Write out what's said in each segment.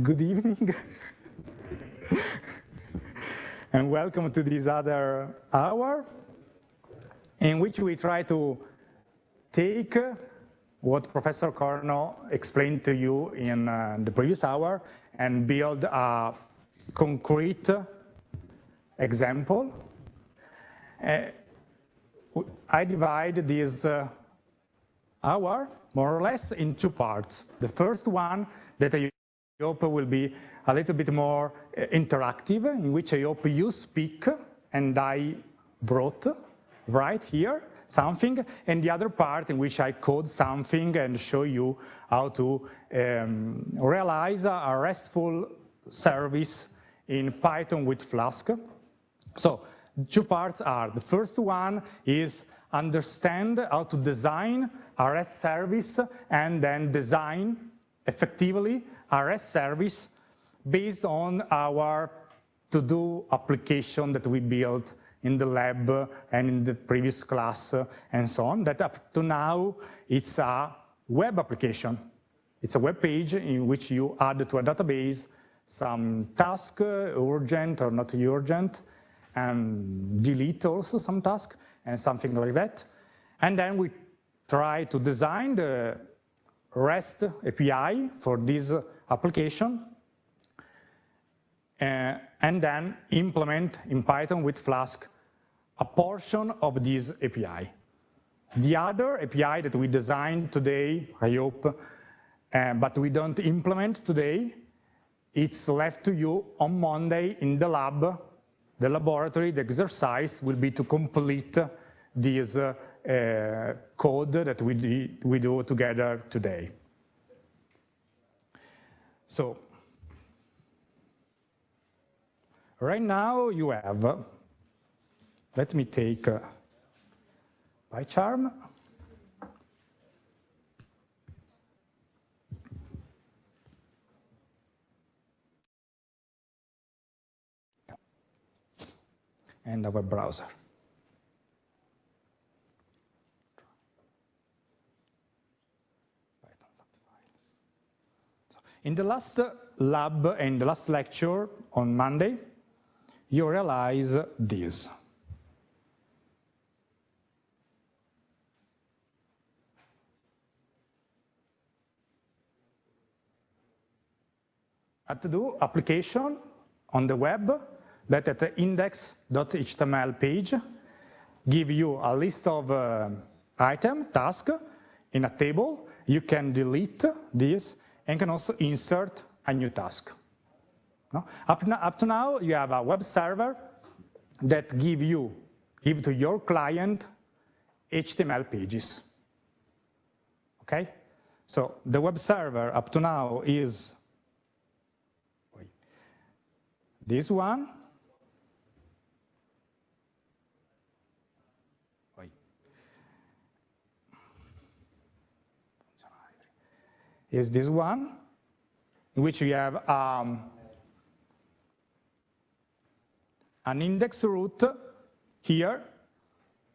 good evening. and welcome to this other hour in which we try to take what Professor Corno explained to you in uh, the previous hour and build a concrete example. Uh, I divide this uh, hour more or less in two parts. The first one that I hope will be a little bit more uh, interactive, in which I hope you speak and I wrote right here something, and the other part in which I code something and show you how to um, realize a RESTful service in Python with Flask. So two parts are, the first one is understand how to design a REST service and then design effectively REST service based on our to-do application that we built in the lab and in the previous class and so on, that up to now, it's a web application. It's a web page in which you add to a database some task, urgent or not urgent, and delete also some task and something like that. And then we try to design the REST API for this application uh, and then implement in Python with Flask a portion of this API. The other API that we designed today, I hope, uh, but we don't implement today, it's left to you on Monday in the lab, the laboratory, the exercise will be to complete this uh, code that we, we do together today. So right now you have, let me take uh, PyCharm. and our browser. In the last lab and the last lecture on Monday, you realize this. A to-do application on the web that at the index.html page give you a list of uh, item, task in a table. You can delete this and can also insert a new task. No? Up, up to now, you have a web server that give you, give to your client HTML pages. Okay? So the web server up to now is this one. Is this one in which we have um, an index root here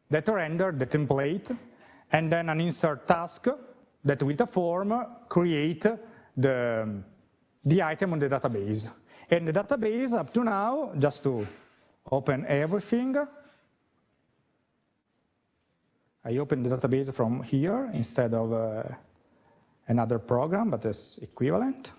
that render the template, and then an insert task that with a form create the, the item on the database. And the database up to now, just to open everything, I open the database from here instead of uh, another program, but it's equivalent.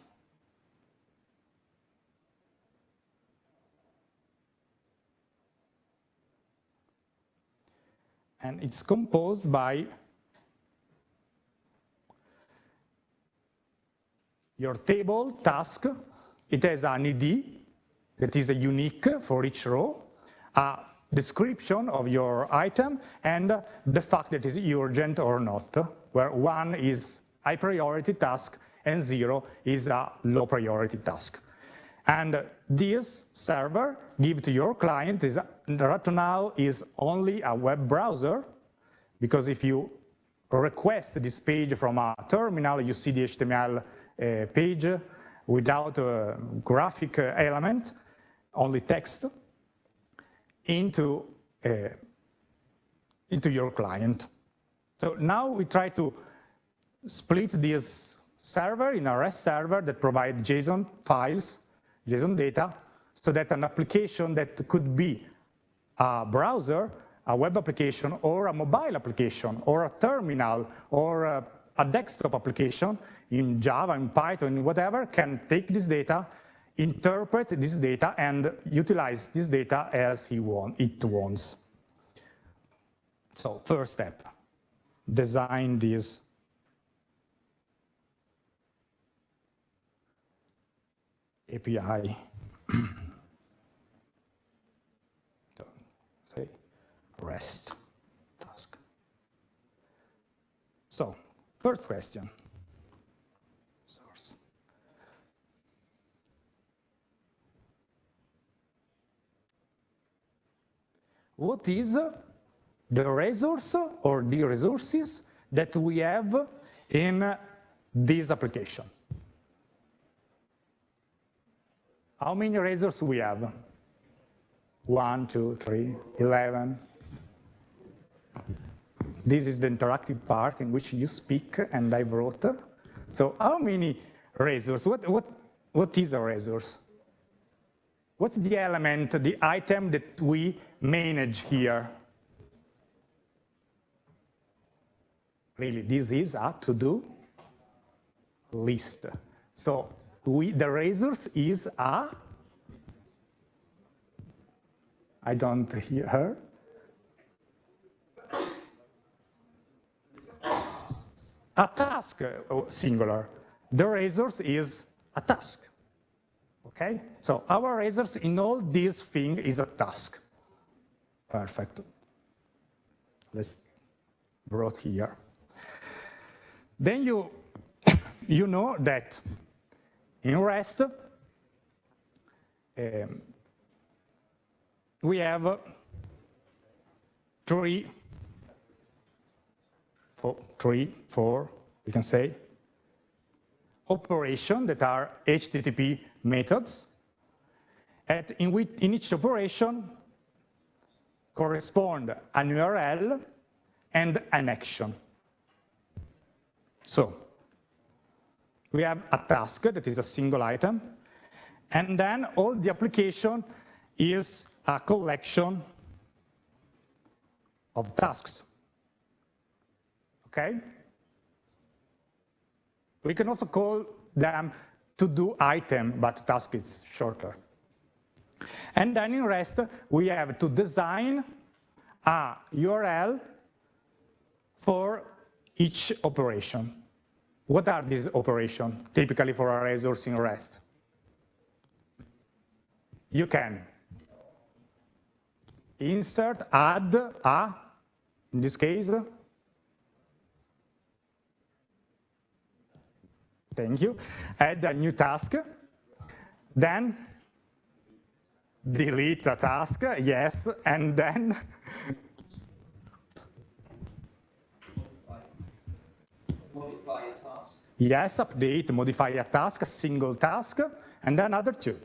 and it's composed by your table task. It has an ID that is unique for each row, a description of your item, and the fact that it is urgent or not, where one is high priority task and zero is a low priority task. And this server give to your client is right now is only a web browser, because if you request this page from a terminal, you see the HTML uh, page without a graphic element, only text, into, uh, into your client. So now we try to split this server, in a REST server that provide JSON files, JSON data, so that an application that could be a browser, a web application, or a mobile application, or a terminal, or a, a desktop application in Java, in Python, whatever, can take this data, interpret this data, and utilize this data as he want, it wants. So first step, design this API. say REST task. So first question. What is the resource or the resources that we have in this application? How many resources we have? One, two, three, 11. This is the interactive part in which you speak and I wrote. So how many resources? What, what, what is a resource? What's the element, the item that we manage here? Really, this is a to-do list. So we, the resource is a, I don't hear her. A task, uh, singular. The resource is a task. Okay, so our resource in all these thing is a task. Perfect. Let's brought here. Then you you know that in REST, um, we have three, four, three, four, we can say, operation that are HTTP methods. And in, which, in each operation correspond an URL and an action. So we have a task that is a single item, and then all the application is a collection of tasks. Okay? We can also call them to-do item, but task is shorter. And then in REST, we have to design a URL for each operation. What are these operations typically for a resource in REST? You can insert, add a, in this case, thank you, add a new task, then delete a task, yes, and then modify a task. Yes, update, modify a task, a single task, and then other two.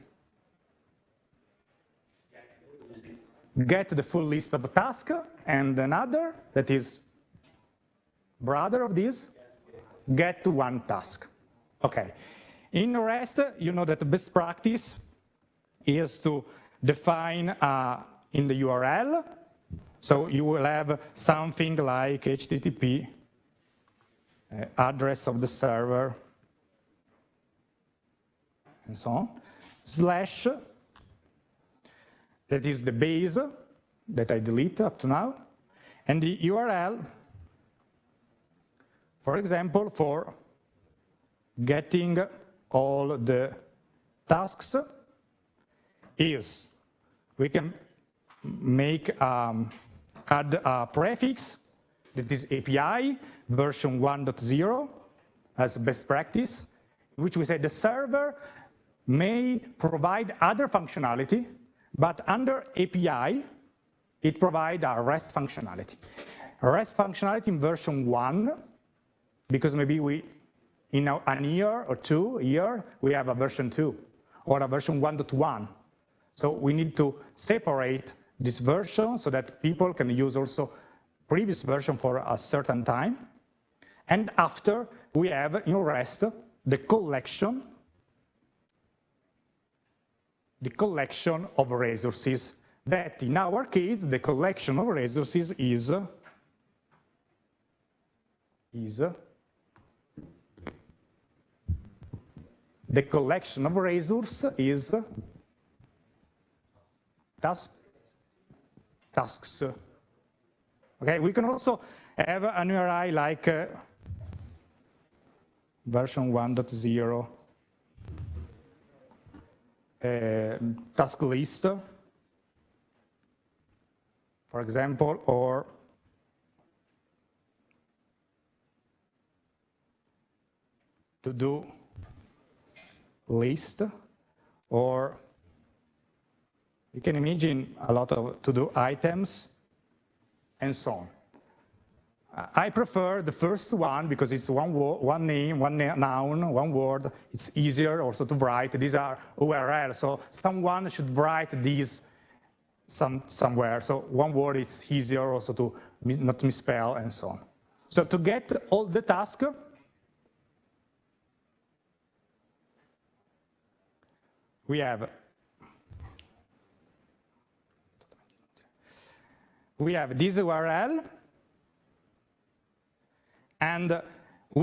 Get the full list of a task, and another that is brother of this, get to one task. Okay. In the REST, you know that the best practice is to define uh, in the URL. So you will have something like HTTP address of the server, and so on, slash, that is the base that I delete up to now, and the URL, for example, for getting all the tasks is we can make um, add a prefix that is API version 1.0 as best practice, which we say the server may provide other functionality, but under API, it provides a REST functionality. REST functionality in version 1, because maybe we, in a year or two, year, we have a version 2 or a version 1.1. So we need to separate this version so that people can use also previous version for a certain time. And after, we have in REST the collection the collection of resources that in our case the collection of resources is is the collection of resources is task, tasks. Okay, we can also have an URI like uh, version 1.0 uh, task list, for example, or to do list, or you can imagine a lot of to-do items and so on. I prefer the first one because it's one, one name, one noun, one word. It's easier also to write. These are URL, so someone should write these some, somewhere. So one word, it's easier also to not misspell and so on. So to get all the tasks, we have we have this URL and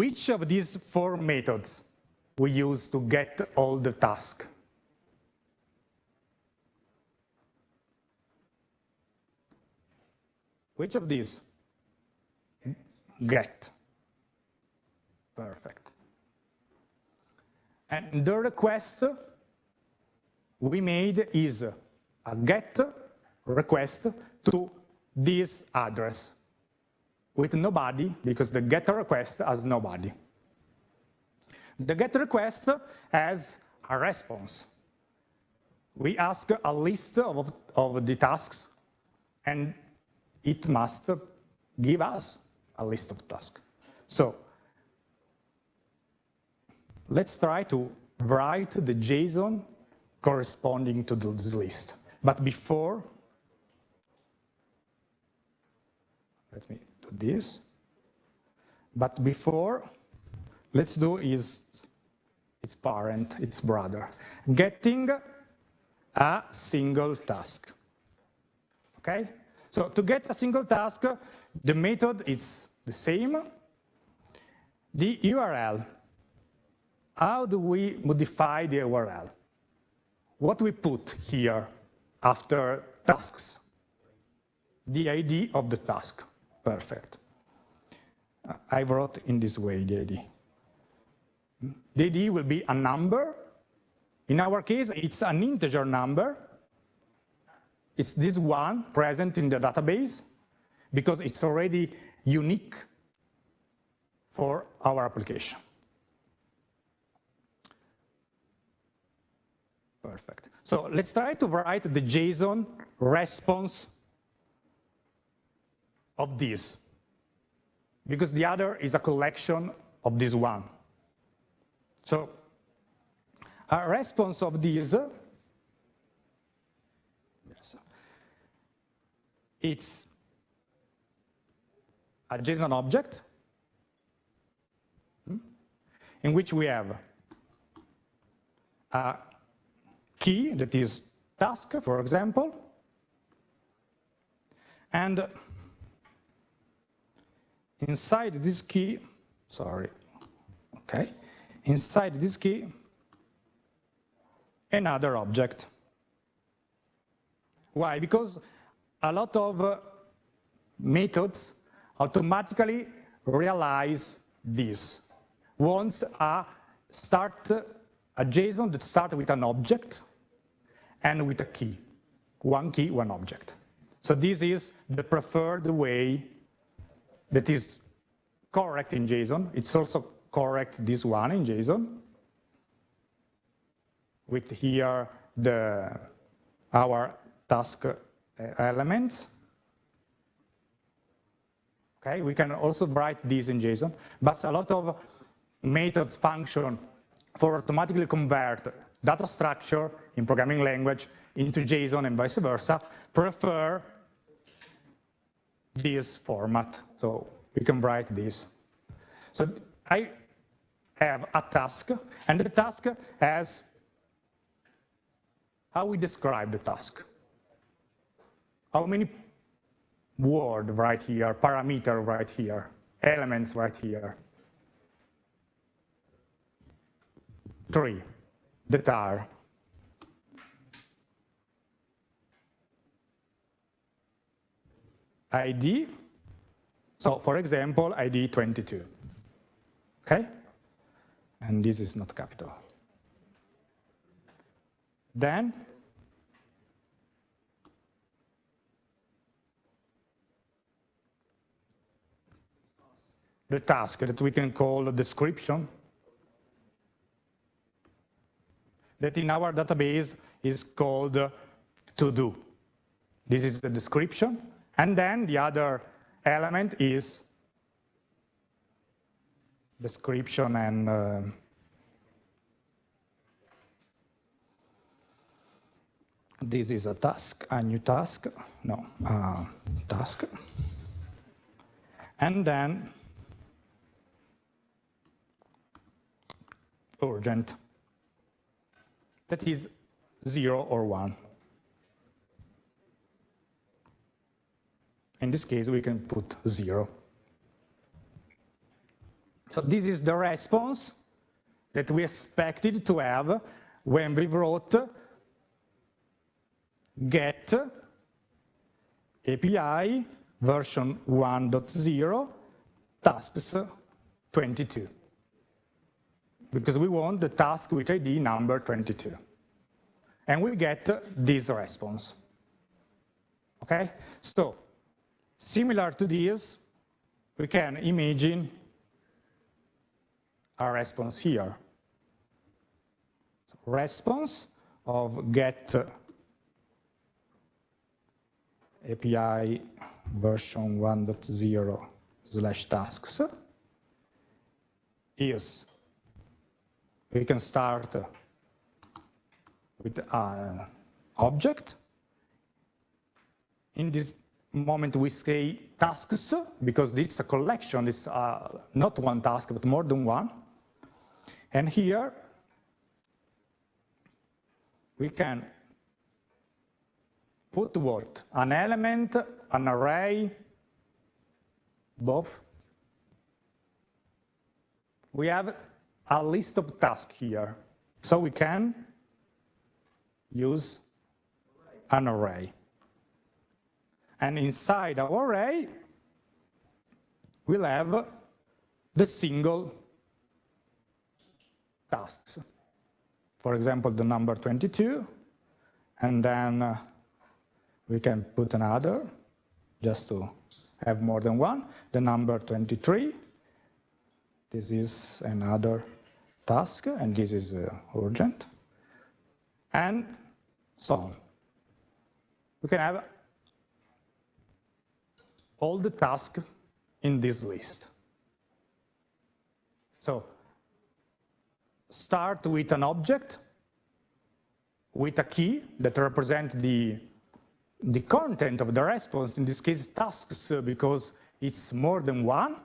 which of these four methods we use to get all the tasks. Which of these? Get. Perfect. And the request we made is a get request to this address with nobody because the get request has nobody. The get request has a response. We ask a list of, of the tasks and it must give us a list of tasks. So let's try to write the JSON corresponding to this list. But before, let me this. But before, let's do is its parent, its brother, getting a single task. Okay? So to get a single task, the method is the same. The URL, how do we modify the URL? what we put here after tasks? The ID of the task. Perfect. I wrote in this way the ID. The ID will be a number. In our case, it's an integer number. It's this one present in the database because it's already unique for our application. Perfect. So let's try to write the JSON response of this, because the other is a collection of this one. So a response of this, yes, it's a JSON object hmm, in which we have a key that is task, for example. And inside this key, sorry, okay, inside this key, another object. Why? Because a lot of uh, methods automatically realize this. Once a start a JSON that starts with an object and with a key. One key, one object. So this is the preferred way that is correct in JSON. It's also correct this one in JSON with here the our task uh, elements. Okay, we can also write this in JSON, but a lot of methods function for automatically convert data structure in programming language into JSON and vice versa, prefer this format. So we can write this. So I have a task, and the task has, how we describe the task? How many word right here, parameter right here, elements right here? Three, that are ID, so for example, ID 22, okay? And this is not capital. Then the task that we can call a description that in our database is called to do. This is the description. And then the other element is description and uh, this is a task, a new task, no, uh, task. And then urgent, that is zero or one. In this case, we can put zero. So this is the response that we expected to have when we wrote get API version 1.0 tasks 22 because we want the task with ID number 22. And we get this response. Okay, so Similar to this, we can imagine a response here. Response of get API version 1.0 slash tasks is we can start with an object. In this moment we say tasks, because it's a collection, it's uh, not one task, but more than one. And here, we can put what? An element, an array, both. We have a list of tasks here. So we can use an array. And inside our array, we'll have the single tasks. For example, the number 22, and then uh, we can put another just to have more than one. The number 23, this is another task, and this is uh, urgent, and so on. We can have all the tasks in this list. So start with an object with a key that represents the, the content of the response, in this case tasks, uh, because it's more than one,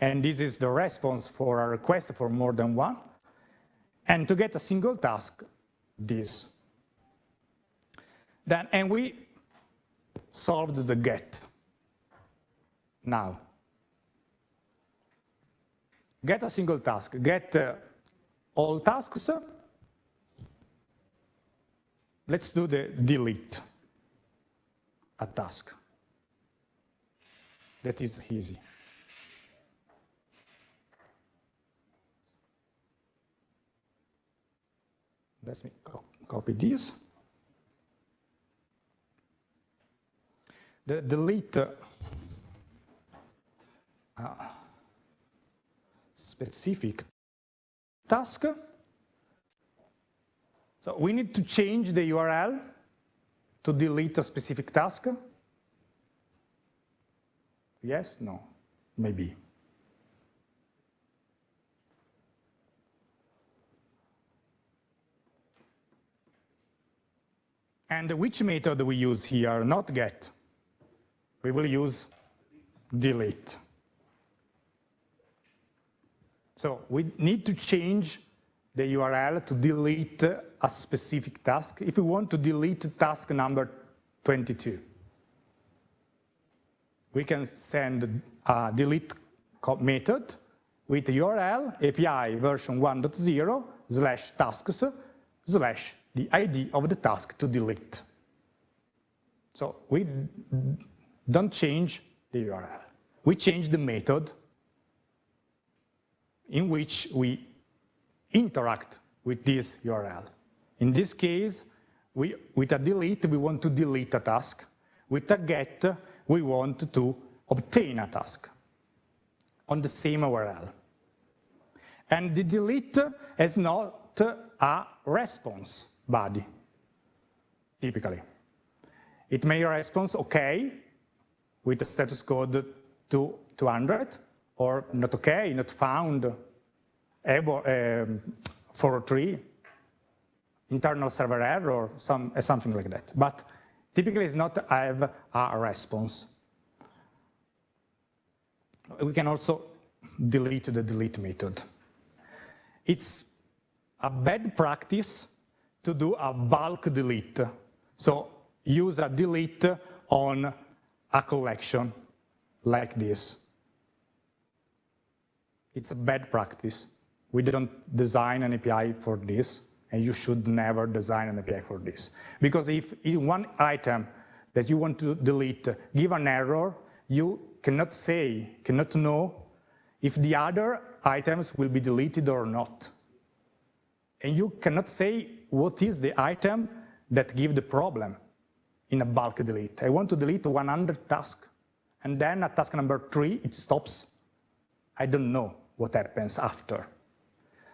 and this is the response for a request for more than one. And to get a single task, this. Then, and we solved the get now. Get a single task, get uh, all tasks. Let's do the delete a task. That is easy. Let me copy this. The delete specific task. So we need to change the URL to delete a specific task. Yes, no, maybe. And which method we use here? Not get. We will use delete. So we need to change the URL to delete a specific task if we want to delete task number 22. We can send a delete method with URL API version 1.0 slash tasks slash the ID of the task to delete. So we don't change the URL. We change the method in which we interact with this URL. In this case, we, with a delete, we want to delete a task. With a get, we want to obtain a task on the same URL. And the delete is not a response body, typically. It may respond OK with the status code to 200, or not OK, not found, um, 403, internal server error, or some, something like that. But typically it's not have a response. We can also delete the delete method. It's a bad practice to do a bulk delete. So use a delete on a collection like this. It's a bad practice. We didn't design an API for this, and you should never design an API for this. Because if one item that you want to delete give an error, you cannot say, cannot know if the other items will be deleted or not. And you cannot say what is the item that give the problem in a bulk delete. I want to delete 100 tasks, and then at task number three, it stops. I don't know what happens after.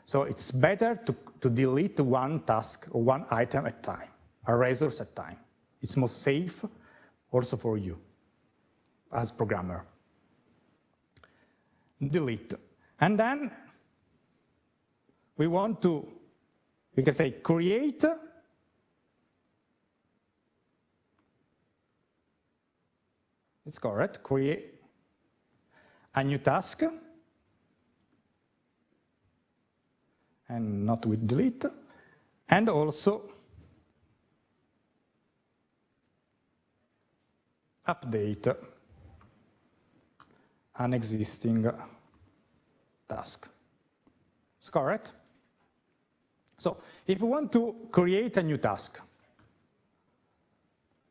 So it's better to, to delete one task or one item at time, a resource at time. It's more safe also for you as programmer. Delete. And then we want to, we can say create It's correct. Create a new task and not with delete. And also update an existing task. It's correct? So if we want to create a new task,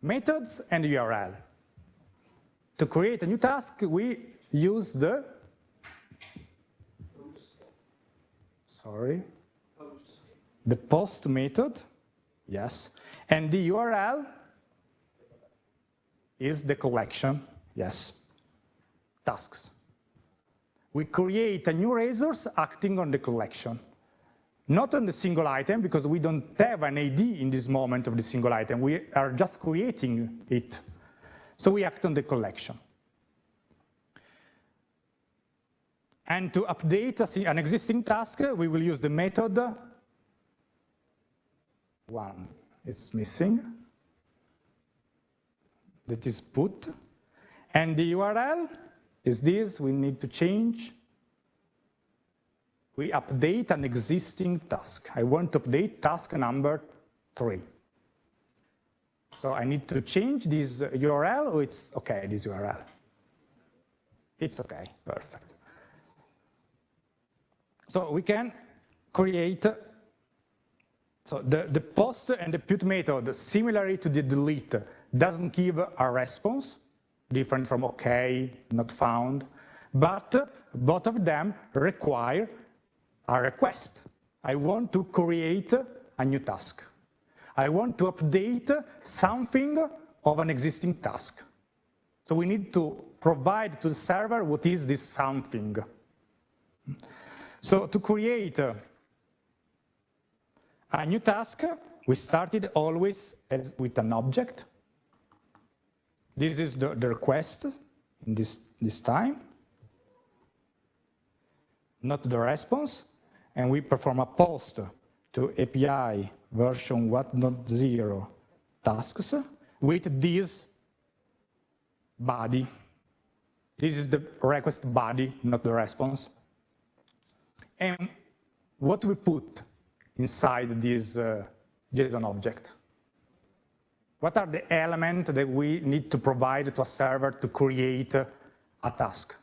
methods and URL. To create a new task, we use the sorry, the post method, yes, and the URL is the collection, yes, tasks. We create a new resource acting on the collection, not on the single item, because we don't have an ID in this moment of the single item. We are just creating it. So we act on the collection. And to update an existing task, we will use the method one. It's missing. That is put. And the URL is this. We need to change. We update an existing task. I want to update task number three. So I need to change this URL, or oh, it's OK, this URL. It's OK, perfect. So we can create, so the, the post and the put method, similarly to the delete, doesn't give a response, different from OK, not found, but both of them require a request. I want to create a new task. I want to update something of an existing task. So we need to provide to the server what is this something. So to create a new task, we started always as with an object. This is the, the request in this, this time, not the response. And we perform a post to API version 1.0 tasks with this body. This is the request body, not the response. And what we put inside this uh, JSON object. What are the elements that we need to provide to a server to create a task?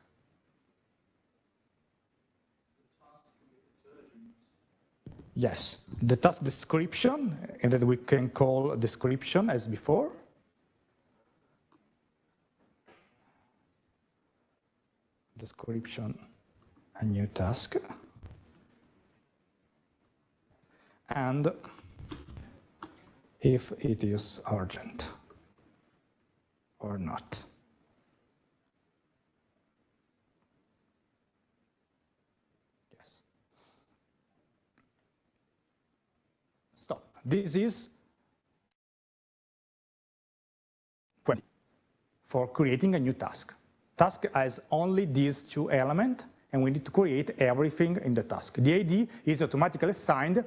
Yes, the task description, and that we can call description as before. Description, a new task. And if it is urgent or not. Yes. Stop. This is for creating a new task. Task has only these two elements, and we need to create everything in the task. The ID is automatically assigned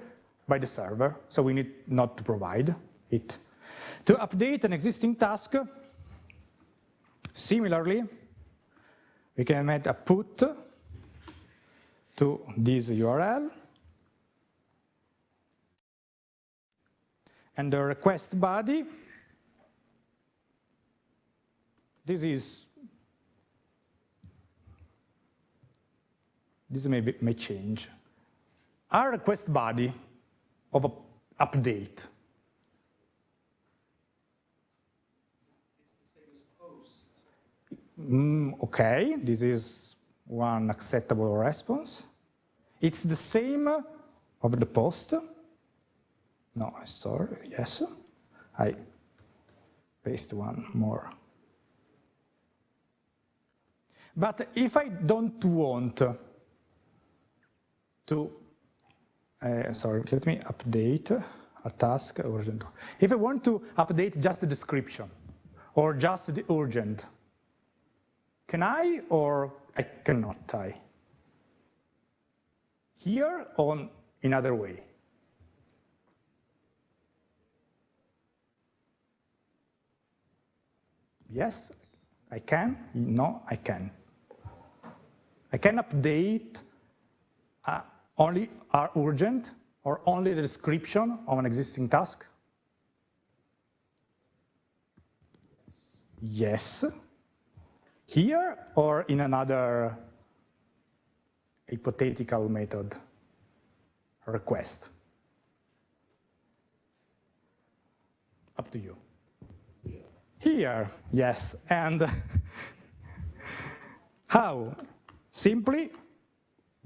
by the server, so we need not to provide it. To update an existing task, similarly, we can add a put to this URL, and the request body, this is, this may, be, may change. Our request body of an update. Mm, okay, this is one acceptable response. It's the same of the post. No, I sorry, yes. I paste one more. But if I don't want to uh, sorry, let me update a task urgent. If I want to update just the description or just the urgent, can I or I cannot I? Here or in other way? Yes, I can. No, I can. I can update only are urgent or only the description of an existing task? Yes. Here or in another hypothetical method request? Up to you. Here, yes. And how? Simply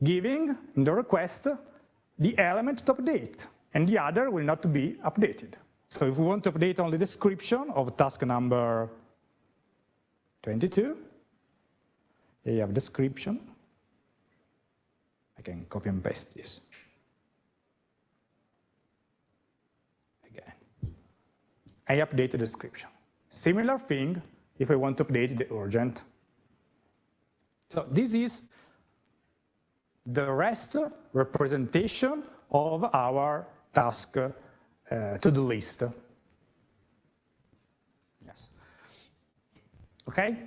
giving in the request the element to update, and the other will not be updated. So if we want to update only the description of task number 22, here you have description. I can copy and paste this. Again, I update the description. Similar thing if I want to update the urgent. So this is the rest representation of our task uh, to-do list. Yes. Okay?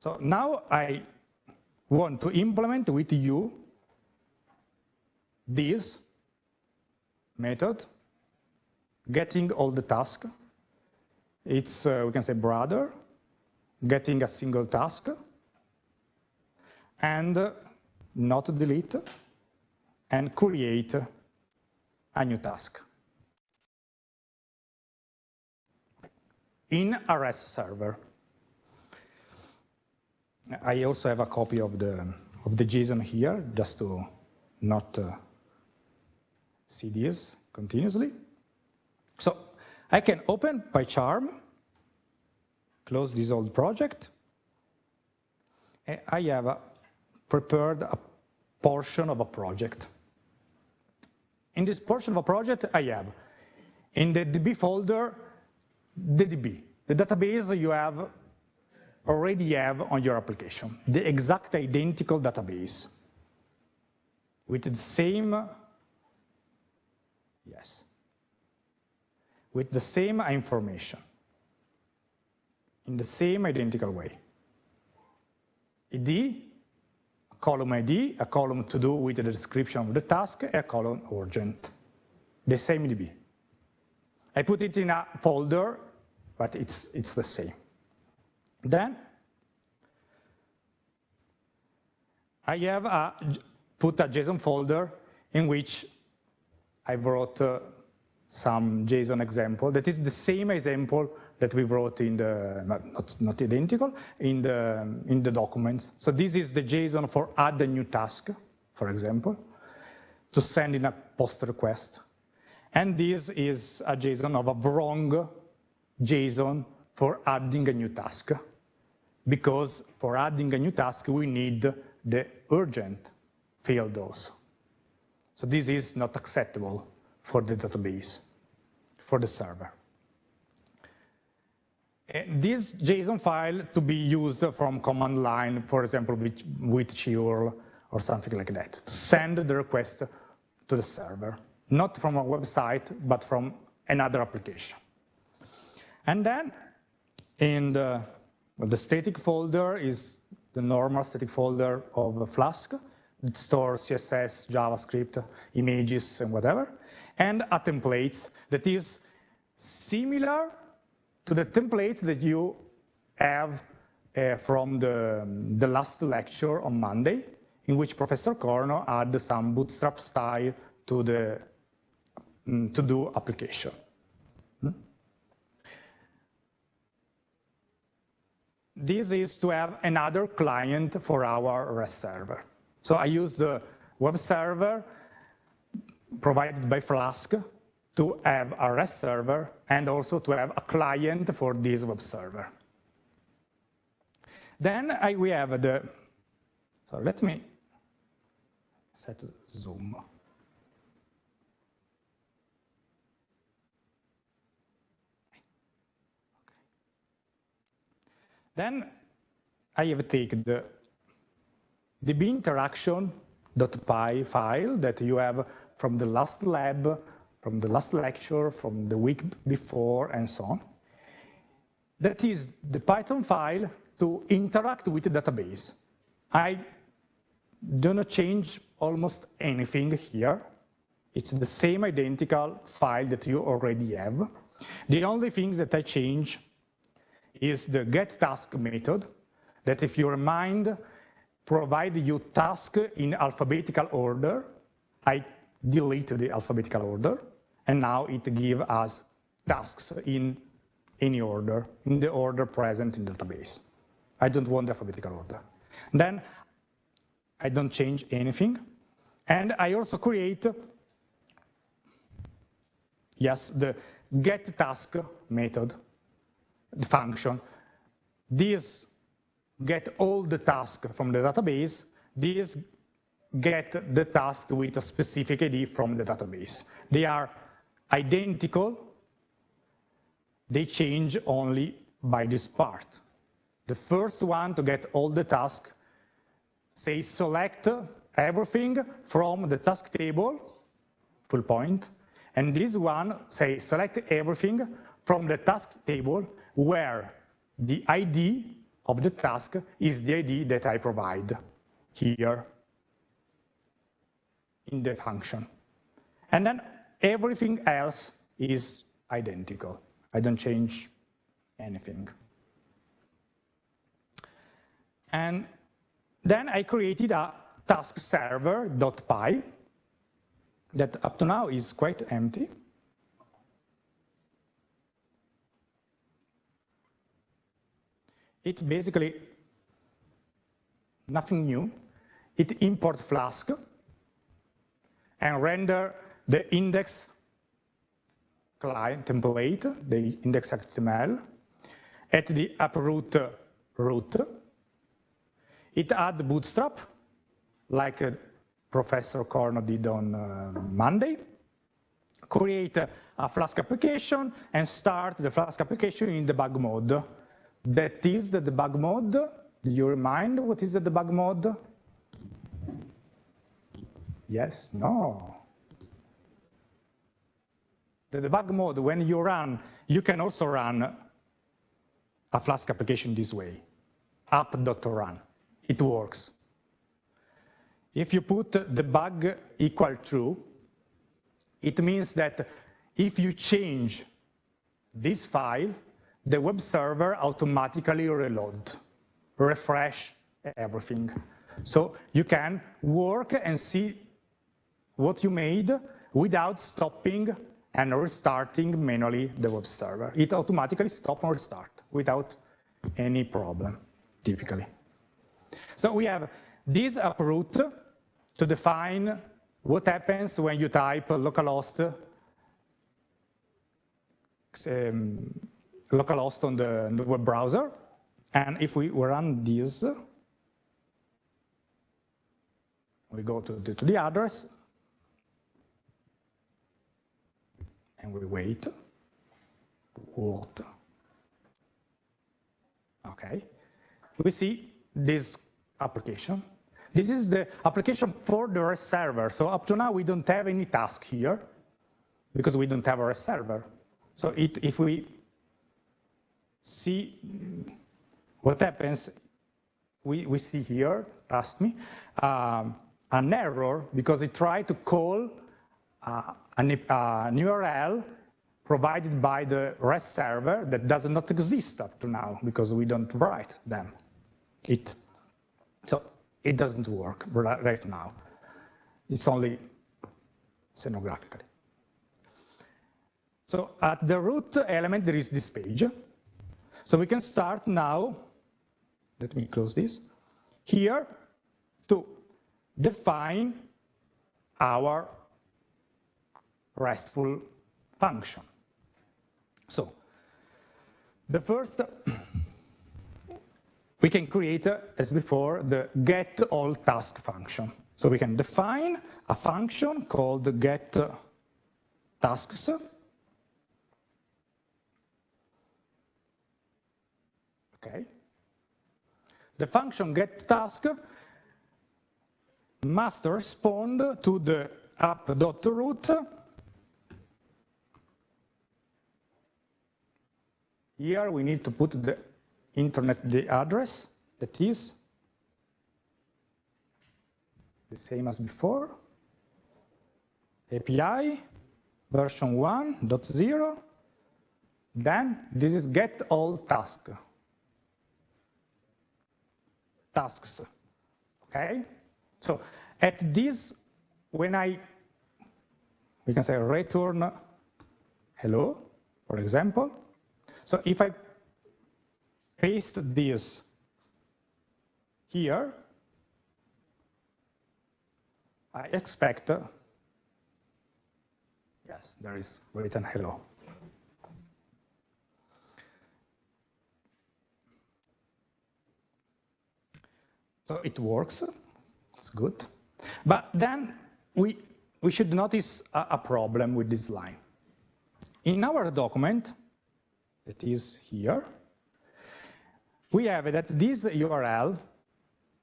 So now I want to implement with you this method, getting all the tasks. It's, uh, we can say, brother, getting a single task, and not delete and create a new task in REST server. I also have a copy of the of the JSON here, just to not uh, see this continuously. So I can open PyCharm, close this old project. I have a prepared a portion of a project. In this portion of a project, I have in the DB folder, the DB, the database you have already have on your application, the exact identical database. With the same, yes, with the same information. In the same identical way. ID column ID, a column to do with the description of the task, a column urgent. The same DB. I put it in a folder, but it's, it's the same. Then I have a, put a JSON folder in which I wrote uh, some JSON example that is the same example that we wrote in the, not, not identical, in the, in the documents. So this is the JSON for add a new task, for example, to send in a post request. And this is a JSON of a wrong JSON for adding a new task. Because for adding a new task, we need the urgent field also. So this is not acceptable for the database, for the server. And this JSON file to be used from command line, for example, with, with curl or something like that, to send the request to the server, not from a website, but from another application. And then in the, the static folder is the normal static folder of Flask. It stores CSS, JavaScript, images, and whatever, and a templates that is similar to the templates that you have uh, from the, the last lecture on Monday, in which Professor Corno added some bootstrap style to the um, to-do application. Hmm? This is to have another client for our REST server. So I use the web server provided by Flask to have a REST server and also to have a client for this web server. Then I, we have the, so let me set zoom. Then I have taken the DB interaction.py file that you have from the last lab from the last lecture, from the week before, and so on. That is the Python file to interact with the database. I do not change almost anything here. It's the same identical file that you already have. The only thing that I change is the getTask method that if you remind, provide you task in alphabetical order. I delete the alphabetical order, and now it gives us tasks in any order, in the order present in the database. I don't want the alphabetical order. Then I don't change anything. And I also create, yes, the get task method, the function. This get all the tasks from the database. This get the task with a specific ID from the database. They are identical, they change only by this part. The first one to get all the tasks say select everything from the task table, full point, and this one say select everything from the task table where the ID of the task is the ID that I provide here in the function. And then everything else is identical. I don't change anything. And then I created a task server.py that up to now is quite empty. It's basically nothing new. It imports Flask and render the index client template, the index HTML, at the app.route root. It add bootstrap, like uh, Professor Corno did on uh, Monday, create a, Flask application, and start the Flask application in debug mode. That is the debug mode. Do you remind what is the debug mode? Yes, no. The debug mode, when you run, you can also run a Flask application this way, app.run. It works. if you put the debug equal true, it means that if you change this file, the web server automatically reload, refresh everything. So you can work and see what you made without stopping and restarting manually the web server. It automatically stop and restart without any problem, typically. So we have this app.route to define what happens when you type localhost um, localhost on the, web browser. And if we run this, we go to the, to the address, and we wait. What? Okay. We see this application. This is the application for the REST server. So up to now, we don't have any task here because we don't have a REST server. So it, if we see what happens, we, we see here, trust me, um, an error because it tried to call an, uh, an URL provided by the REST server that does not exist up to now because we don't write them. It, so it doesn't work right now. It's only scenographically. So at the root element, there is this page. So we can start now, let me close this, here to define our RESTful function. So the first, we can create, uh, as before, the get all task function. So we can define a function called get uh, tasks Okay. The function get task must respond to the app.route Here we need to put the internet the address that is the same as before. API version 1.0. Then this is get all task tasks, okay? So at this, when I, we can say return hello, for example. So if I paste this here, I expect, yes, there is written hello. So it works, it's good. But then we, we should notice a, a problem with this line. In our document, that is here, we have that this URL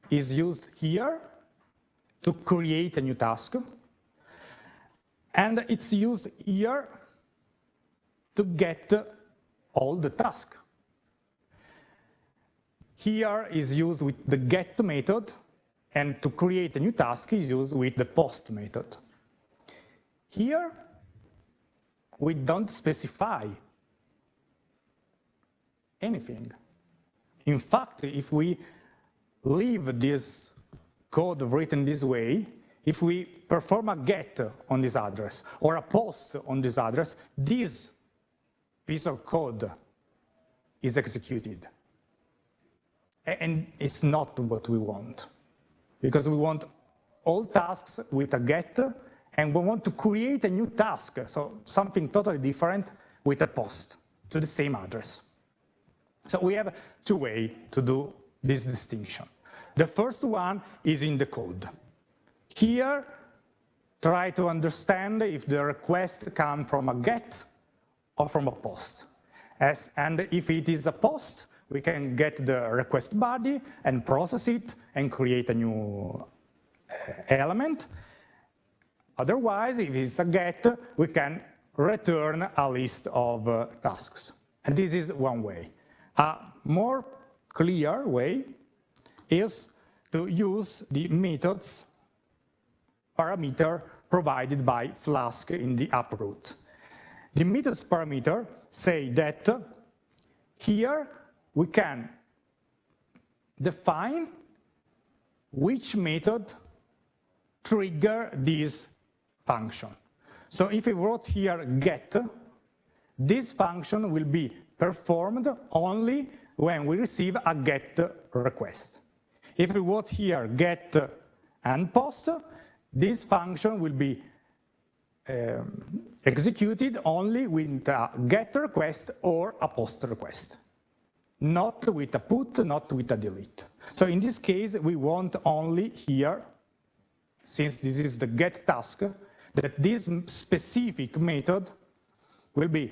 is used here to create a new task, and it's used here to get all the tasks here is used with the get method, and to create a new task is used with the post method. Here, we don't specify anything. In fact, if we leave this code written this way, if we perform a get on this address or a post on this address, this piece of code is executed. And it's not what we want, because we want all tasks with a get, and we want to create a new task, so something totally different with a post to the same address. So we have two ways to do this distinction. The first one is in the code. Here, try to understand if the request comes from a get or from a post. As, and if it is a post, we can get the request body and process it and create a new uh, element. Otherwise, if it's a get, we can return a list of uh, tasks. And this is one way. A more clear way is to use the methods parameter provided by Flask in the app.route. The methods parameter say that here we can define which method trigger this function. So if we wrote here get, this function will be performed only when we receive a get request. If we wrote here get and post, this function will be um, executed only with a get request or a post request, not with a put, not with a delete. So in this case, we want only here, since this is the get task, that this specific method will be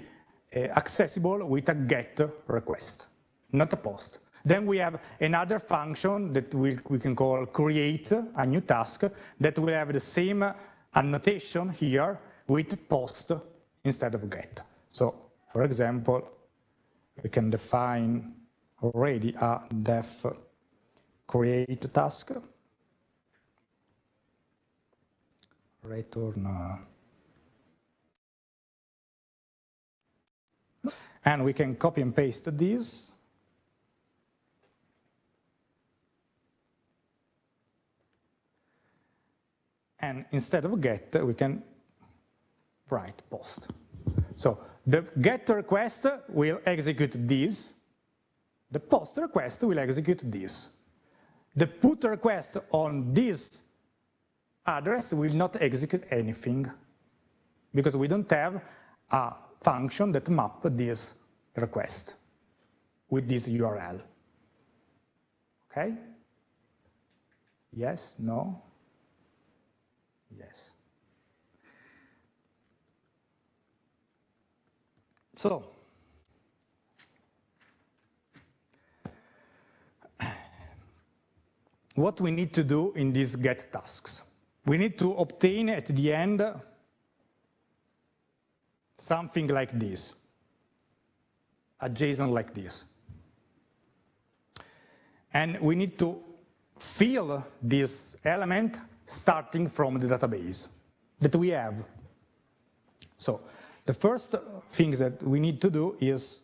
Eh, accessible with a get request, not a post. Then we have another function that we, we can call create a new task that will have the same annotation here with post instead of get. So for example, we can define already a def create task, return, and we can copy and paste this and instead of get, we can write post. So the get request will execute this, the post request will execute this. The put request on this address will not execute anything because we don't have a function that map this request with this URL. Okay? Yes, no? Yes. So, what we need to do in these get tasks? We need to obtain at the end something like this, a JSON like this. And we need to fill this element starting from the database that we have. So the first thing that we need to do is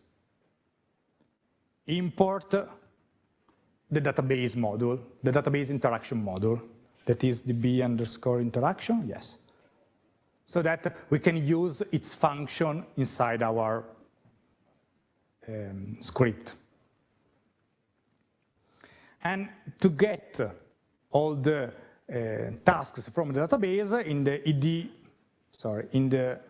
import the database module, the database interaction module, that is the B underscore interaction, yes. So that we can use its function inside our um, script. And to get all the uh, tasks from the database in the ed, sorry, in the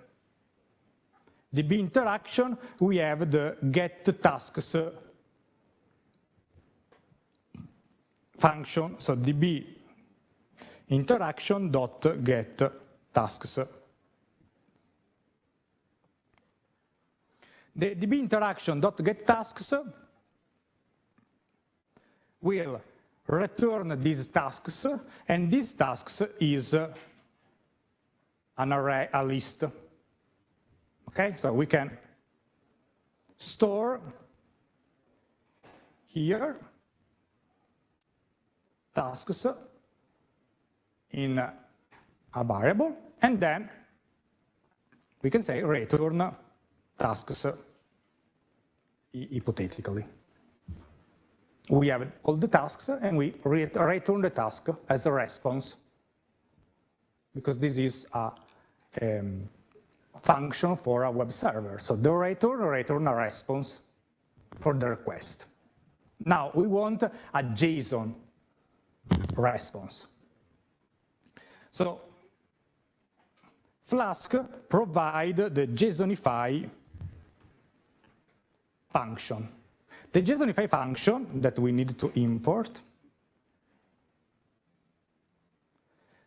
DB interaction, we have the get tasks function, so DB interaction dot get tasks. The DB interaction dot get tasks will return these tasks, and these tasks is an array, a list. Okay, so we can store here tasks in a variable, and then we can say return tasks hypothetically we have all the tasks and we return the task as a response because this is a um, function for a web server. So the return return a response for the request. Now we want a JSON response. So Flask provide the JSONify function. The JSONify function that we need to import,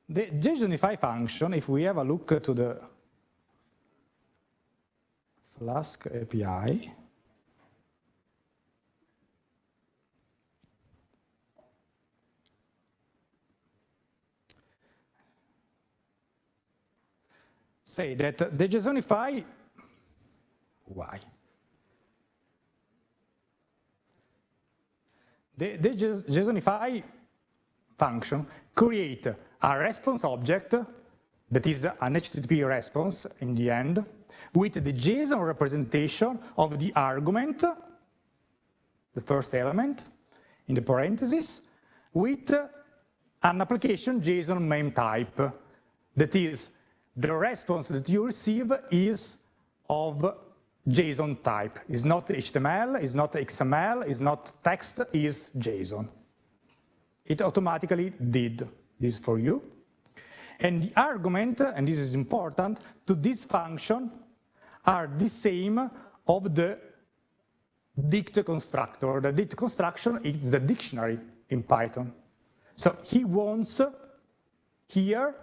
the JSONify function, if we have a look to the Flask API, say that the JSONify, why? The, the JSONify function create a response object that is an HTTP response in the end with the JSON representation of the argument, the first element in the parentheses, with an application JSON MIME type. That is, the response that you receive is of JSON type. It's not HTML, it's not XML, it's not text, it's JSON. It automatically did this for you. And the argument, and this is important, to this function are the same of the dict constructor. The dict construction is the dictionary in Python. So he wants here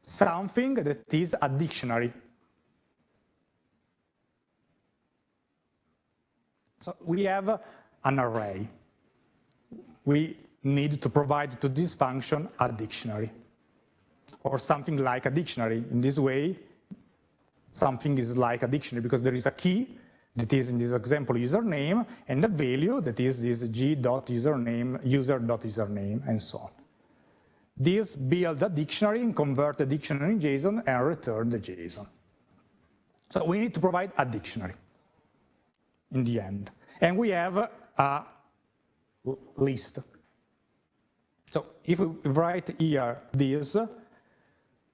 something that is a dictionary. So we have an array. We need to provide to this function a dictionary or something like a dictionary. In this way, something is like a dictionary because there is a key that is in this example username and a value that is this g.username, user.username and so on. This build a dictionary and convert the dictionary in JSON and return the JSON. So we need to provide a dictionary in the end. And we have a list. So if we write here this,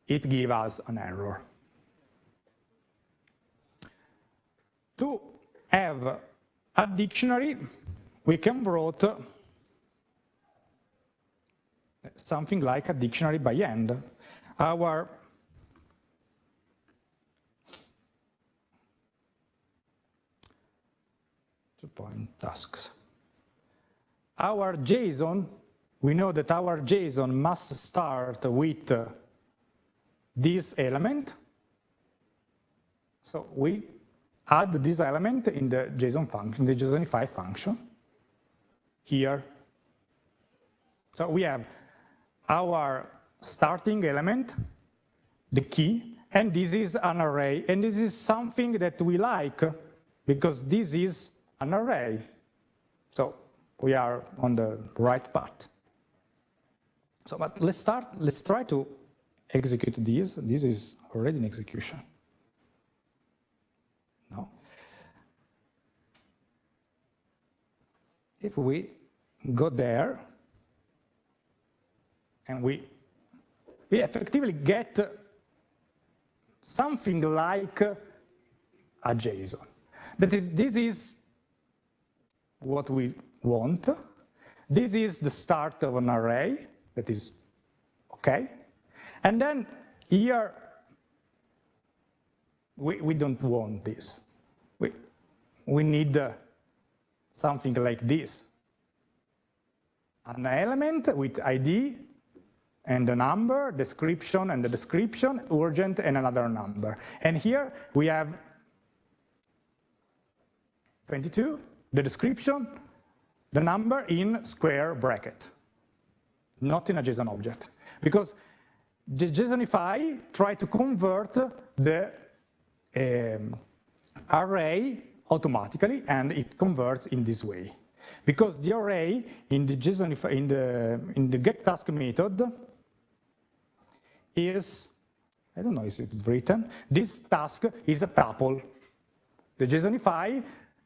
it gives us an error. To have a dictionary, we can write something like a dictionary by hand. Our two point tasks. Our JSON, we know that our JSON must start with uh, this element. So we add this element in the JSON function, the JSONify function here. So we have our starting element, the key, and this is an array. And this is something that we like because this is an array. So we are on the right path. So, but let's start, let's try to execute this. This is already in execution. No. If we go there, and we, we effectively get something like a JSON. That is, this is what we want. This is the start of an array, that is okay. And then here, we, we don't want this. We, we need uh, something like this. An element with ID and the number, description and the description, urgent and another number. And here we have 22, the description, the number in square bracket, not in a JSON object. Because the JSONify try to convert the um, array automatically, and it converts in this way. Because the array in the JSON in the in the get task method is, I don't know if it's written, this task is a tuple. The JSONify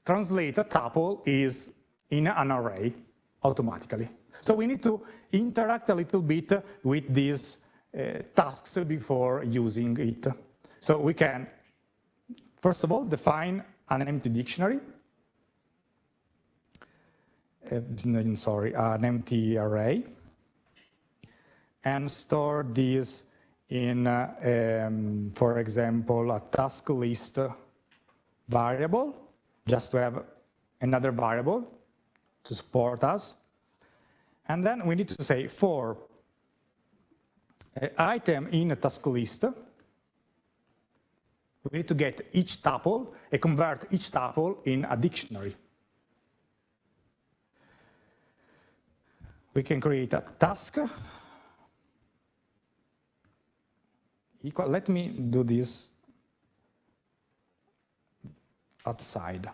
translate a tuple is in an array automatically. So we need to interact a little bit with these uh, tasks before using it. So we can, first of all, define an empty dictionary. Uh, sorry, an empty array and store this in, uh, um, for example, a task list variable, just to have another variable to support us. And then we need to say for uh, item in a task list, we need to get each tuple and convert each tuple in a dictionary. We can create a task equal, let me do this outside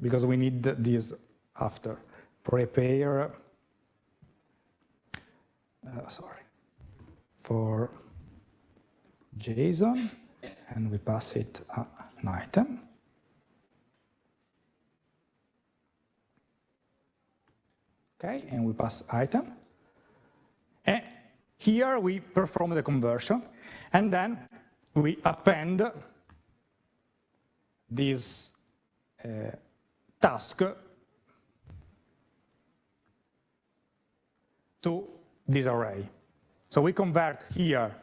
because we need this after prepare uh, sorry, for JSON, and we pass it uh, an item. Okay, and we pass item. And here we perform the conversion, and then we append this uh, task to this array. So we convert here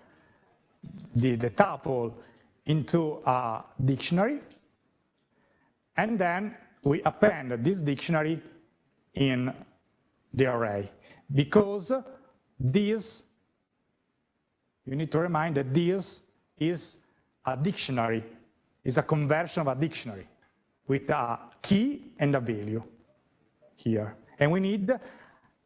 the, the tuple into a dictionary, and then we append this dictionary in the array. Because this, you need to remind that this is a dictionary, is a conversion of a dictionary with a key and a value here. And we need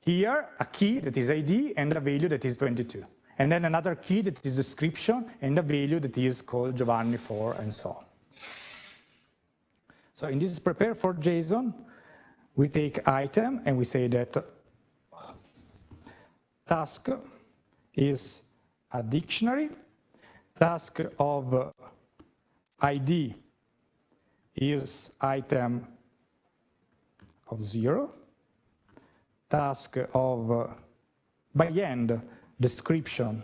here a key that is ID and a value that is 22. And then another key that is description and a value that is called Giovanni 4 and so on. So in this prepare for JSON, we take item and we say that task is a dictionary, task of ID is item of zero, task of uh, by end description.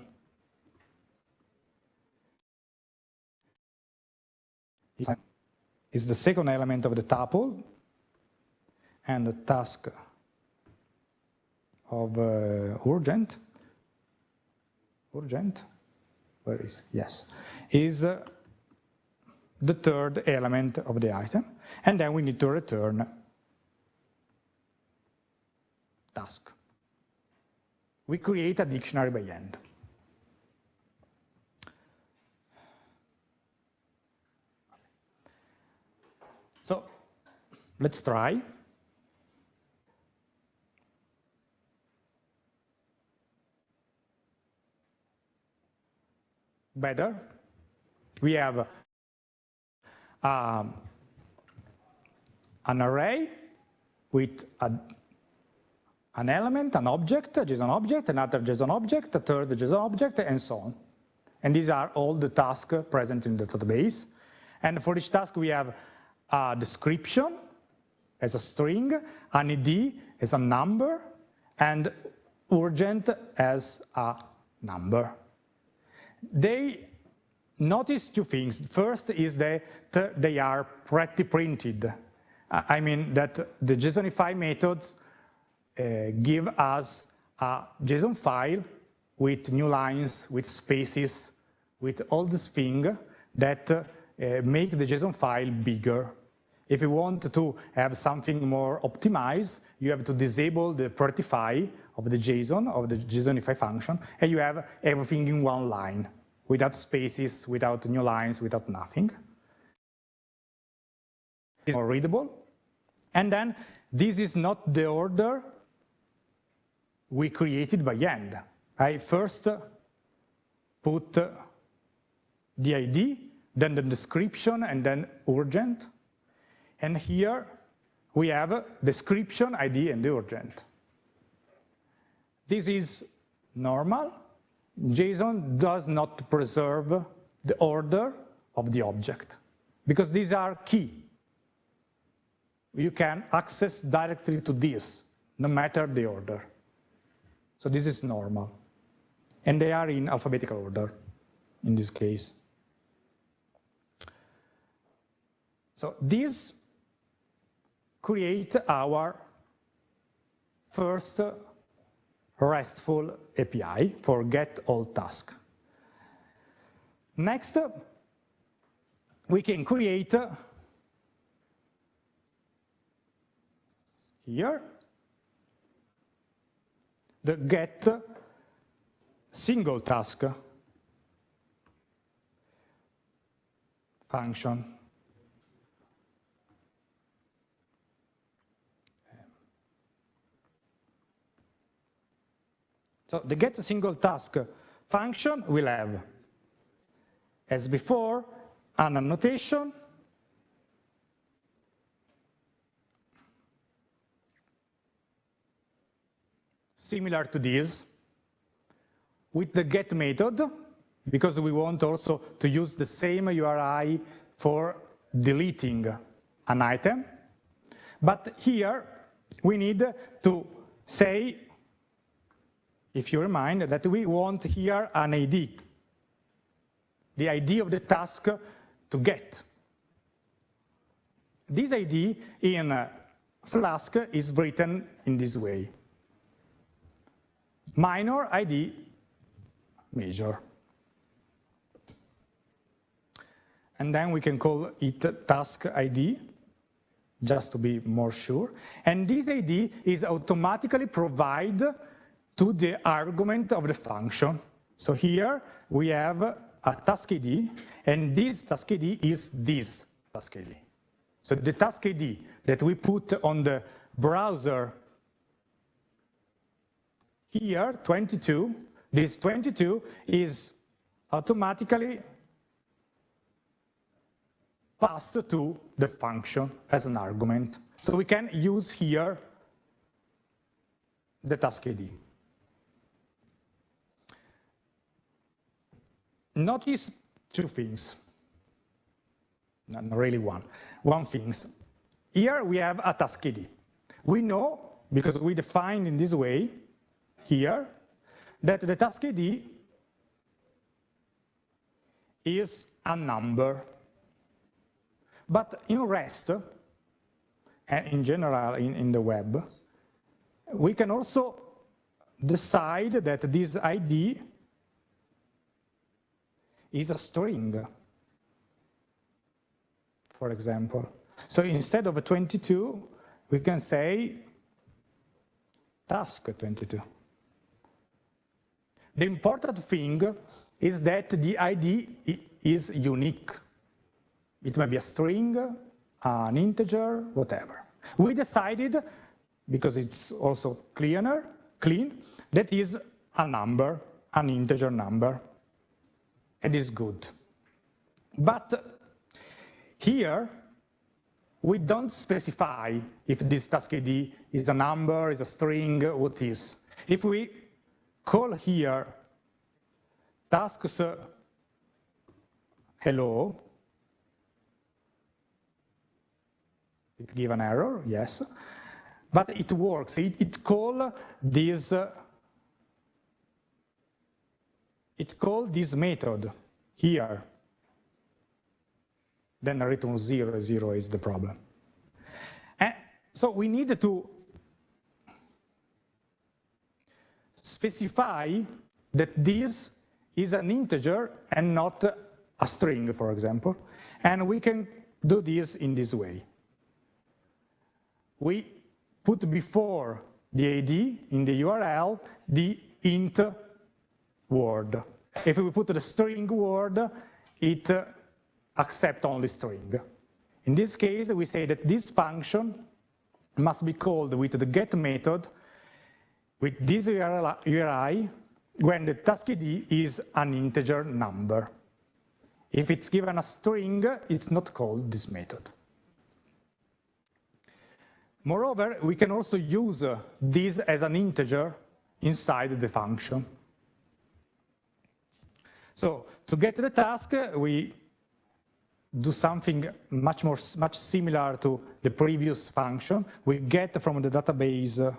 Is the second element of the tuple and the task of uh, urgent. Urgent? Where is? Yes. Is uh, the third element of the item and then we need to return task. We create a dictionary by end. So let's try. Better. We have um, an array with a an element, an object, a JSON object, another JSON object, a third JSON object, and so on. And these are all the tasks present in the database. And for each task, we have a description as a string, an ID as a number, and urgent as a number. They notice two things. First is that they are pretty printed. I mean that the JSONify methods uh, give us a JSON file with new lines, with spaces, with all these things that uh, make the JSON file bigger. If you want to have something more optimized, you have to disable the prettify of the JSON, of the JSONify function, and you have everything in one line, without spaces, without new lines, without nothing. It's more readable. And then this is not the order we created by hand. I first put the ID, then the description, and then urgent. And here we have description, ID, and the urgent. This is normal. JSON does not preserve the order of the object because these are key. You can access directly to this, no matter the order. So this is normal. And they are in alphabetical order in this case. So this create our first RESTful API for get all task. Next, we can create here the get single task function. So the get single task function will have, as before, an annotation similar to this. with the get method, because we want also to use the same URI for deleting an item. But here we need to say, if you remind, that we want here an ID, the ID of the task to get. This ID in Flask is written in this way. Minor ID major. And then we can call it task ID, just to be more sure. And this ID is automatically provided to the argument of the function. So here we have a task ID, and this task ID is this task ID. So the task ID that we put on the browser here, 22, this 22 is automatically passed to the function as an argument. So we can use here the task ID. Notice two things, not really one, one things. Here we have a task ID. We know, because we define in this way here, that the task ID is a number. But in REST, and in general in, in the web, we can also decide that this ID is a string, for example. So instead of a 22, we can say task 22. The important thing is that the ID is unique. It may be a string, an integer, whatever. We decided, because it's also cleaner, clean, that is a number, an integer number. It is good. But here, we don't specify if this task ID is a number, is a string, what is. If we call here tasks hello, it give an error, yes, but it works. It, it call this uh, it called this method here. Then return zero, zero is the problem. And so we need to specify that this is an integer and not a string, for example. And we can do this in this way. We put before the ID in the URL the int word. If we put the string word, it accepts only string. In this case, we say that this function must be called with the get method with this URI when the task ID is an integer number. If it's given a string, it's not called this method. Moreover, we can also use uh, this as an integer inside the function. So to get the task, we do something much more much similar to the previous function. We get from the database uh,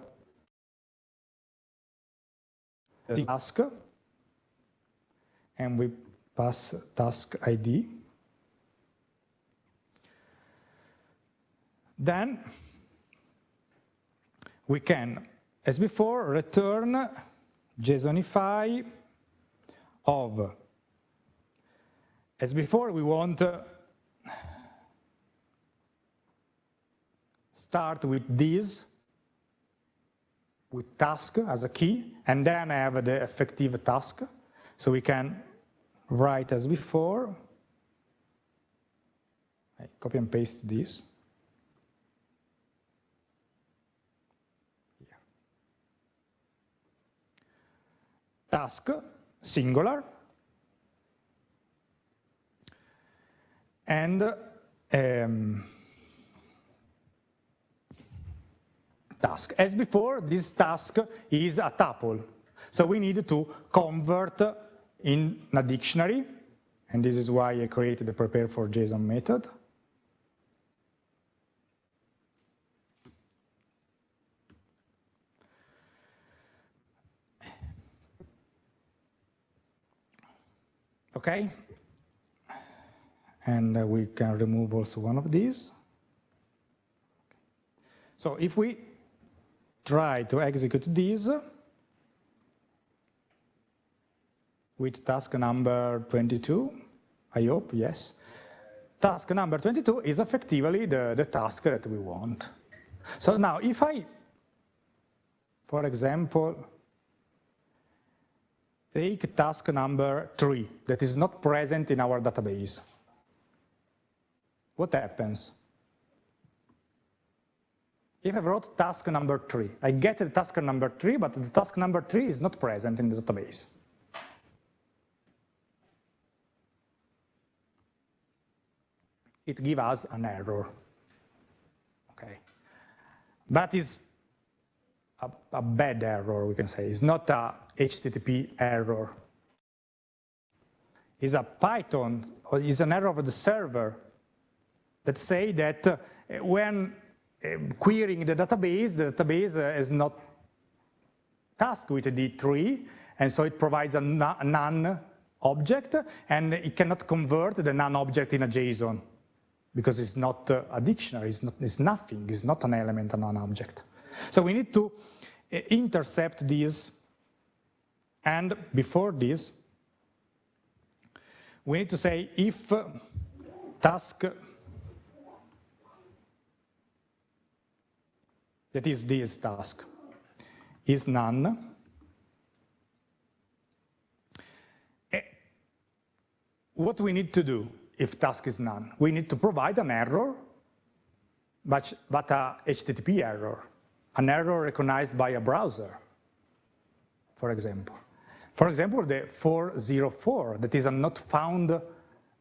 the task, and we pass task ID. Then we can, as before, return JSONify of. As before, we want uh, start with this with task as a key, and then have the effective task. So we can write as before. I copy and paste this. Task, singular. And um, task. As before, this task is a tuple. So we need to convert in a dictionary, and this is why I created the prepare for JSON method. Okay, and uh, we can remove also one of these. So if we try to execute this with task number 22, I hope, yes. Task number 22 is effectively the, the task that we want. So now if I, for example, take task number three that is not present in our database, what happens? If I wrote task number three, I get the task number three, but the task number three is not present in the database. It gives us an error. Okay, That is a, a bad error, we can say. It's not a HTTP error. It's a Python, or it's an error of the server that say that uh, when uh, querying the database, the database uh, is not tasked with a D3, and so it provides a none object, and it cannot convert the none object in a JSON because it's not a dictionary, it's, not, it's nothing, it's not an element, a non-object. So we need to intercept this, and before this, we need to say if task that is this task, is none. Eh, what we need to do if task is none? We need to provide an error, but, but a HTTP error, an error recognized by a browser, for example. For example, the 404, that is a not found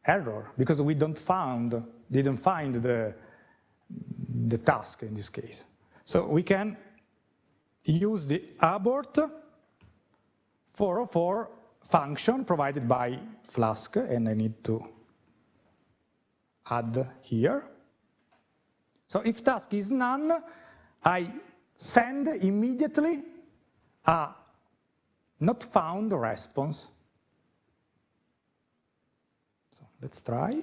error, because we don't found, didn't find the, the task in this case. So we can use the abort 404 function provided by Flask, and I need to add here. So if task is none, I send immediately a not found response. So let's try.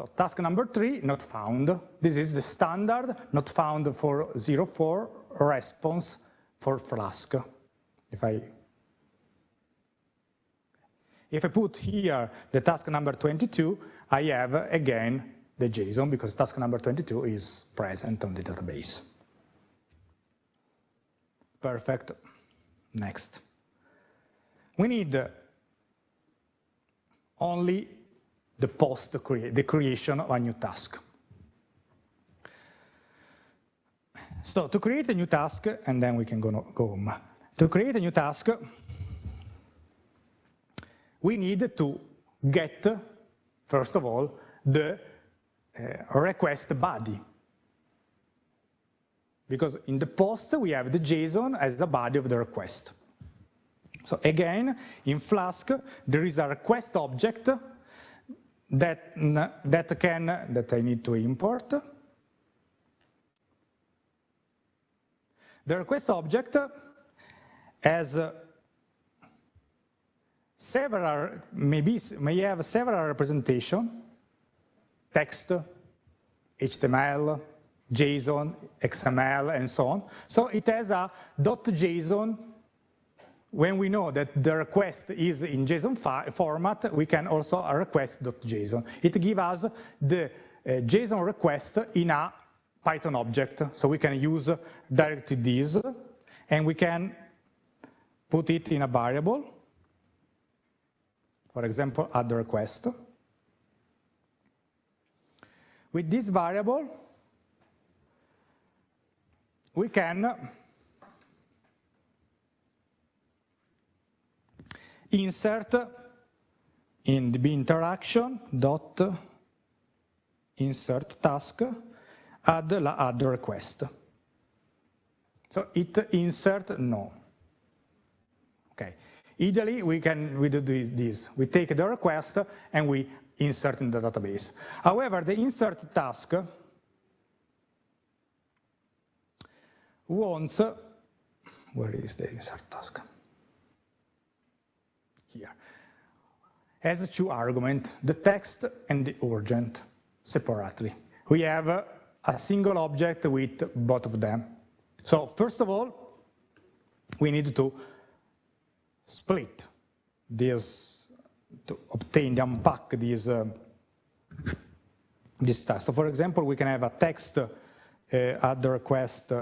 So task number three, not found. This is the standard not found for 04 response for Flask. If I if I put here the task number 22, I have again the JSON because task number 22 is present on the database. Perfect. Next. We need only the post, the creation of a new task. So to create a new task, and then we can go, go home. To create a new task, we need to get, first of all, the uh, request body. Because in the post, we have the JSON as the body of the request. So again, in Flask, there is a request object that, that can, that I need to import. The request object has several, maybe, may have several representation, text, HTML, JSON, XML, and so on. So it has a dot .json when we know that the request is in JSON format, we can also request.json. It gives us the uh, JSON request in a Python object. So we can use directly this, and we can put it in a variable. For example, add the request. With this variable, we can insert in the interaction dot insert task add la add request. So it insert no. Okay. Ideally, we can we do this. We take the request and we insert in the database. However, the insert task wants, where is the insert task? Here. Has two arguments, the text and the urgent, separately. We have a single object with both of them. So first of all, we need to split this to obtain, unpack this, uh, this task. So for example, we can have a text uh, at the request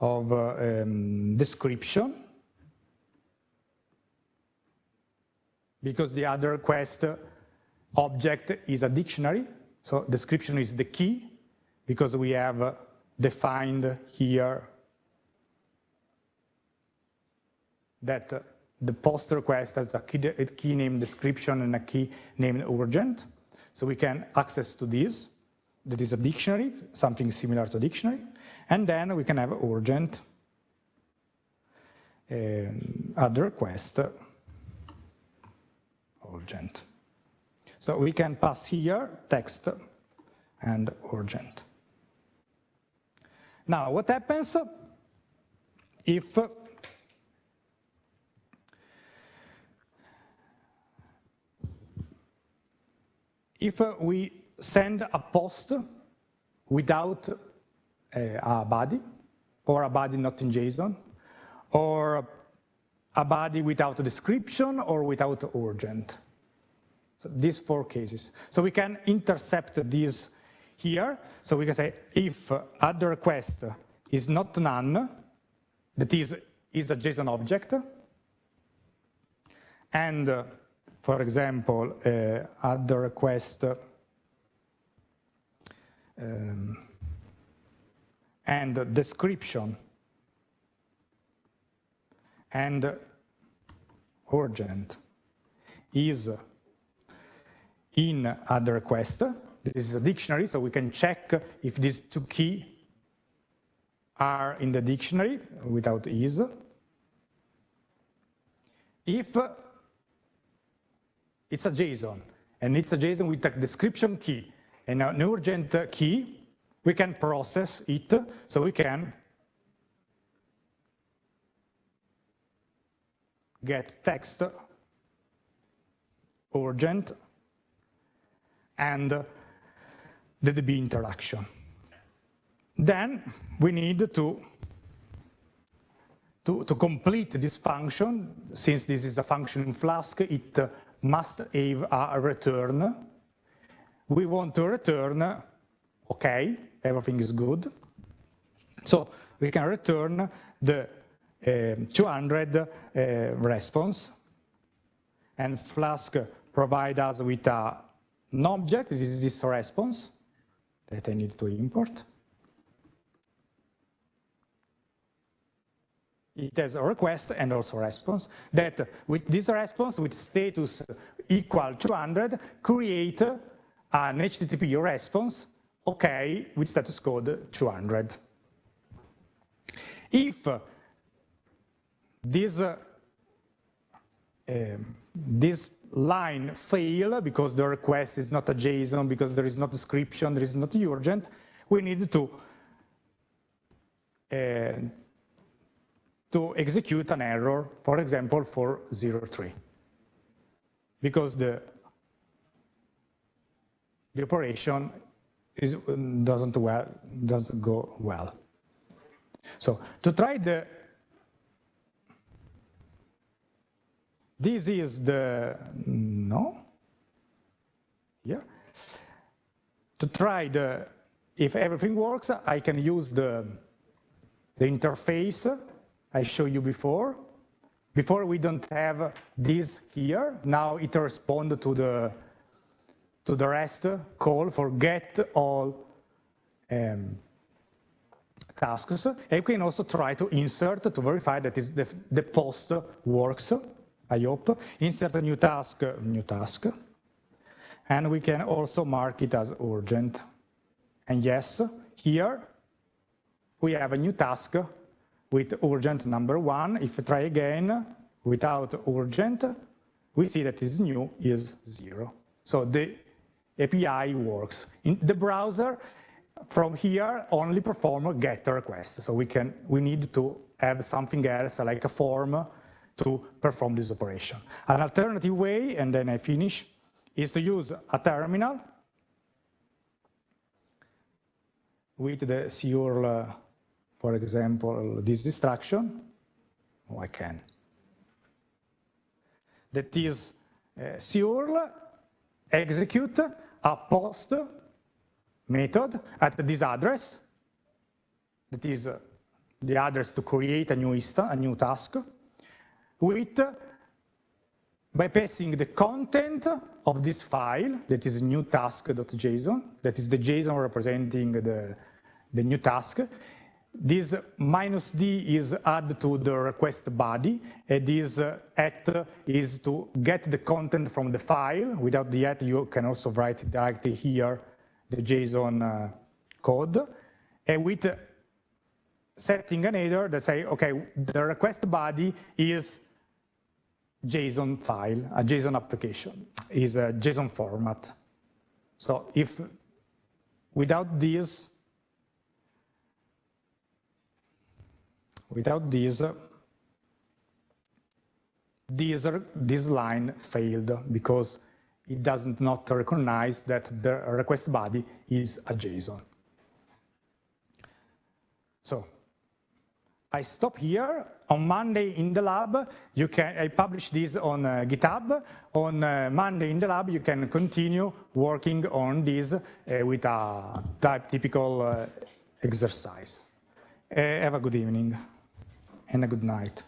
of uh, um, description because the other request object is a dictionary. So description is the key because we have defined here that the post request has a key, name description and a key named urgent. So we can access to this. That is a dictionary, something similar to a dictionary. And then we can have urgent uh, add request urgent. So we can pass here text and urgent. Now, what happens if if we send a post without a body, or a body not in JSON, or a body without description or without urgent. So these four cases. So we can intercept these here. So we can say if add the request is not none, that is, is a JSON object, and for example, uh, add the request um, and description and urgent is in add request. This is a dictionary, so we can check if these two key are in the dictionary without is. If it's a JSON, and it's a JSON with a description key and an urgent key, we can process it, so we can get text urgent and the DB interaction. Then we need to, to, to complete this function, since this is a function in Flask, it must have a return. We want to return, okay, everything is good. So we can return the 200 uh, response, and Flask provide us with an object, this is this response that I need to import. It has a request and also response that with this response with status equal 200 create an HTTP response okay with status code 200. If this uh, um, this line fail because the request is not a JSON, because there is no description, there is not urgent, we need to uh, to execute an error, for example, for 03, because the the operation is, doesn't well doesn't go well. So to try the This is the, no, yeah. To try the, if everything works, I can use the, the interface I showed you before. Before we don't have this here. Now it responds to the to the REST call for get all um, tasks. And we can also try to insert to verify that is the, the post works. I hope. Insert a new task, new task. And we can also mark it as urgent. And yes, here, we have a new task with urgent number one. If we try again without urgent, we see that is new is zero. So the API works. In the browser, from here, only perform a GET request. So we can we need to have something else like a form to perform this operation. An alternative way, and then I finish, is to use a terminal with the curl, for example, this instruction. Oh, I can. That is uh, curl execute a post method at this address. That is uh, the address to create a new, a new task with by passing the content of this file, that is new task.json, that is the JSON representing the, the new task. This minus D is added to the request body, and this uh, at is to get the content from the file. Without the at, you can also write directly here the JSON uh, code. And with setting an header that say, okay, the request body is JSON file, a JSON application, is a JSON format. So if without this, without this, this, this line failed because it does not recognize that the request body is a JSON. So I stop here. On Monday in the lab, you can I publish this on uh, GitHub. On uh, Monday in the lab, you can continue working on this uh, with a type typical uh, exercise. Uh, have a good evening and a good night.